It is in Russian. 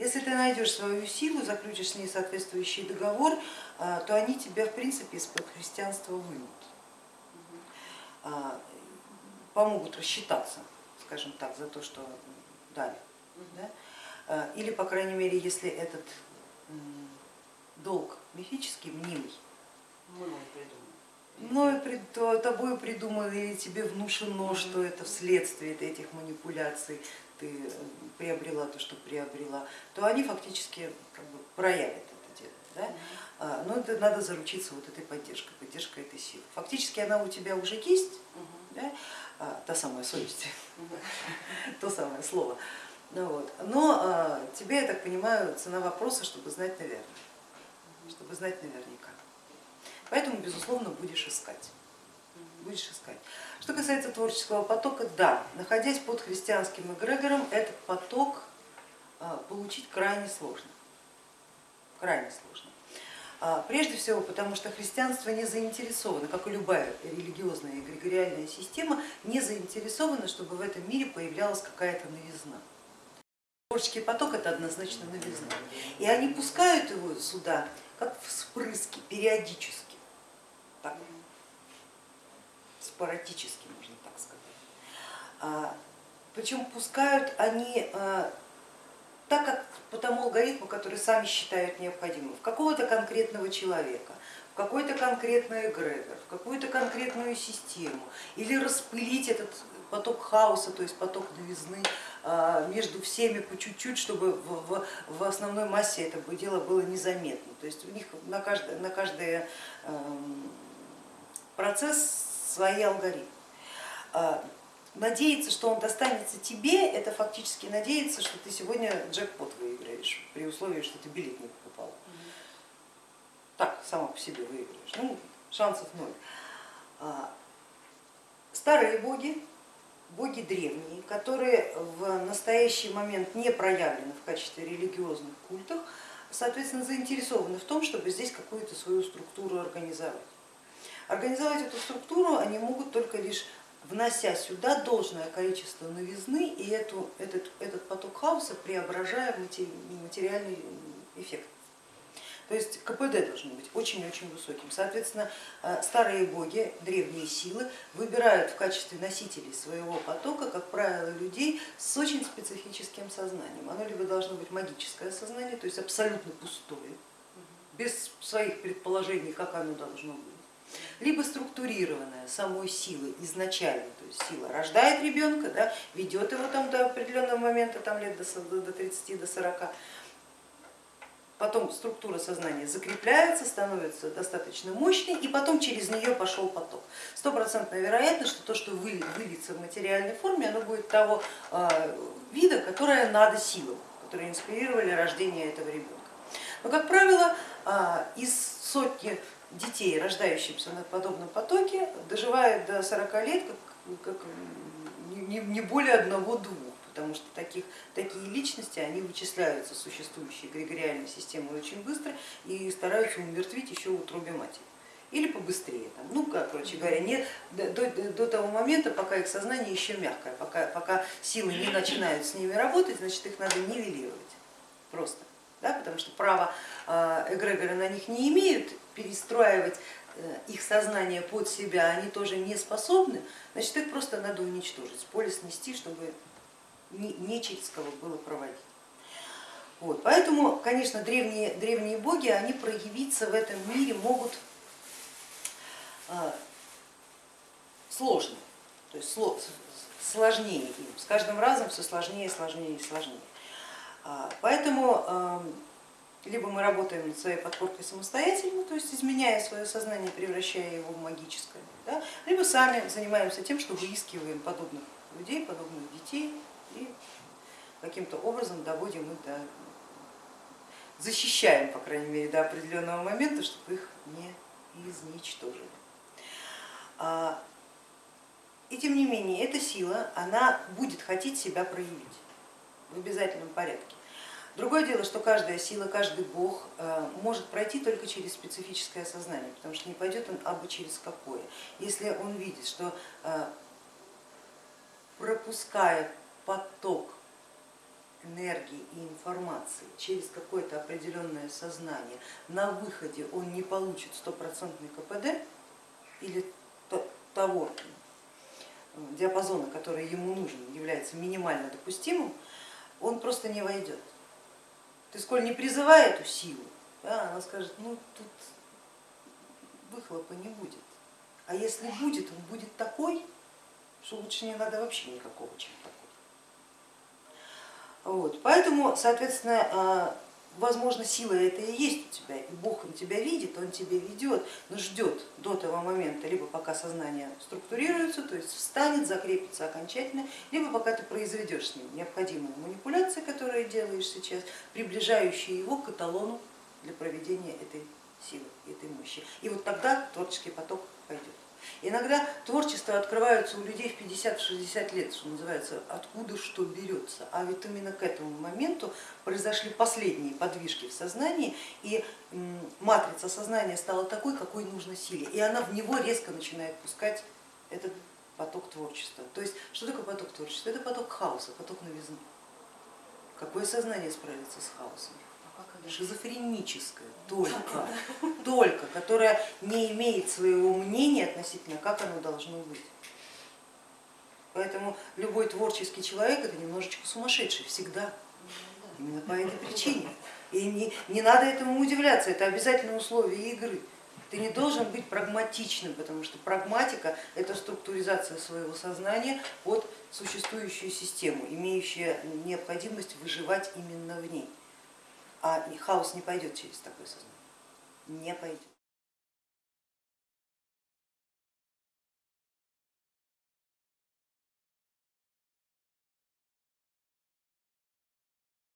Если ты найдешь свою силу, заключишь с ней соответствующий договор, а, то они тебя в принципе из-под христианства вынут, а, помогут рассчитаться, скажем так, за то, что дали. Да? А, или, по крайней мере, если этот долг мифический, мнимый, но тобой придумано или тебе внушено, что это вследствие этих манипуляций ты э, приобрела то, что приобрела, то они фактически как бы проявят это дело. Да? А, но это надо заручиться вот этой поддержкой, поддержкой этой силы. Фактически она у тебя уже есть, да? а, та самая совесть, то самое слово. Ну, вот. Но а, тебе, я так понимаю, цена вопроса, чтобы знать наверное, чтобы знать наверняка. Поэтому, безусловно, будешь искать. Будешь искать. Что касается творческого потока, да, находясь под христианским эгрегором, этот поток а, получить крайне сложно. Крайне сложно. А, прежде всего, потому что христианство не заинтересовано, как и любая религиозная эгрегориальная система, не заинтересована, чтобы в этом мире появлялась какая-то новизна. Творческий поток это однозначно новизна. И они пускают его сюда как вспрыски периодически так, спорадически, можно так сказать. А, Причем пускают они а, так, как по тому алгоритму, который сами считают необходимым, в какого-то конкретного человека, в какой-то конкретный эгрегор, в какую-то конкретную систему, или распылить этот поток хаоса, то есть поток новизны а, между всеми по чуть-чуть, чтобы в, основной массе это дело было незаметно. То есть у них на каждое, на каждое процесс свои алгоритмы. А, надеяться, что он достанется тебе, это фактически надеяться, что ты сегодня джекпот выиграешь, при условии, что ты билет не покупал. Так, сама по себе выиграешь, ну, шансов ноль. А, старые боги, боги древние, которые в настоящий момент не проявлены в качестве религиозных культов, соответственно, заинтересованы в том, чтобы здесь какую-то свою структуру организовать. Организовать эту структуру они могут только лишь внося сюда должное количество новизны и эту, этот, этот поток хаоса преображая в материальный эффект. То есть КПД должен быть очень-очень высоким. Соответственно, э, старые боги, древние силы выбирают в качестве носителей своего потока, как правило, людей с очень специфическим сознанием. Оно либо должно быть магическое сознание, то есть абсолютно пустое, без своих предположений, как оно должно быть либо структурированная самой силой изначально, то есть сила рождает ребенка, да, ведет его там до определенного момента, там лет до 30, до 40, потом структура сознания закрепляется, становится достаточно мощной, и потом через нее пошел поток. Стопроцентная вероятность, что то, что выльется в материальной форме, оно будет того а, вида, которое надо силам, которые инспирировали рождение этого ребенка. Но, как правило, а, из сотни детей, рождающихся на подобном потоке, доживают до 40 лет как, как не более одного-двух, потому что таких, такие личности они вычисляются существующей эгрегориальной системой очень быстро и стараются умертвить еще в утробе матери или побыстрее. Там, ну, короче говоря, не, до, до, того момента, пока их сознание еще мягкое, пока, пока силы не начинают с ними работать, значит их надо нивелировать просто, да, потому что право а, эгрегоры на них не имеют, перестраивать э, их сознание под себя они тоже не способны, значит их просто надо уничтожить, с поля снести, чтобы не было проводить. Вот. Поэтому, конечно, древние, древние боги, они проявиться в этом мире могут э, сложно, то есть сложнее им, с каждым разом все сложнее, сложнее и сложнее. А, поэтому эм, либо мы работаем над своей подкоркой самостоятельно, то есть изменяя свое сознание, превращая его в магическое, да, либо сами занимаемся тем, что выискиваем подобных людей, подобных детей и каким-то образом доводим их до, защищаем, по крайней мере, до определенного момента, чтобы их не изничтожили. А, и тем не менее, эта сила, она будет хотеть себя проявить в обязательном порядке. Другое дело, что каждая сила, каждый бог э, может пройти только через специфическое сознание, потому что не пойдет он абы через какое. Если он видит, что э, пропуская поток энергии и информации через какое-то определенное сознание, на выходе он не получит стопроцентный КПД или того э, диапазона, который ему нужен, является минимально допустимым, он просто не войдет. Ты сколь не призывай эту силу, да, она скажет, ну тут выхлопа не будет. А если будет, он будет такой, что лучше не надо вообще никакого, чем такой. Вот. Поэтому, соответственно, а, возможно, сила это и есть у тебя, и Бог он тебя видит, он тебя ведет, но ждет до того момента, либо пока сознание структурируется, то есть встанет, закрепится окончательно, либо пока ты произведешь с ним необходимые манипуляции, которые делаешь сейчас, приближающие его к эталону для проведения этой силы, этой мощи. И вот тогда творческий поток пойдет. Иногда творчество открывается у людей в 50-60 лет, что называется, откуда что берется. А ведь именно к этому моменту произошли последние подвижки в сознании, и матрица сознания стала такой, какой нужно силе, и она в него резко начинает пускать этот поток творчества. То есть что такое поток творчества? Это поток хаоса, поток новизны. Какое сознание справится с хаосом? шизофреническое, только, только, которая не имеет своего мнения относительно, как оно должно быть. Поэтому любой творческий человек это немножечко сумасшедший всегда, именно по этой причине. И не, не надо этому удивляться, это обязательное условие игры. Ты не должен быть прагматичным, потому что прагматика это структуризация своего сознания под существующую систему, имеющая необходимость выживать именно в ней. А хаос не пойдет через такое сознание, не пойдет.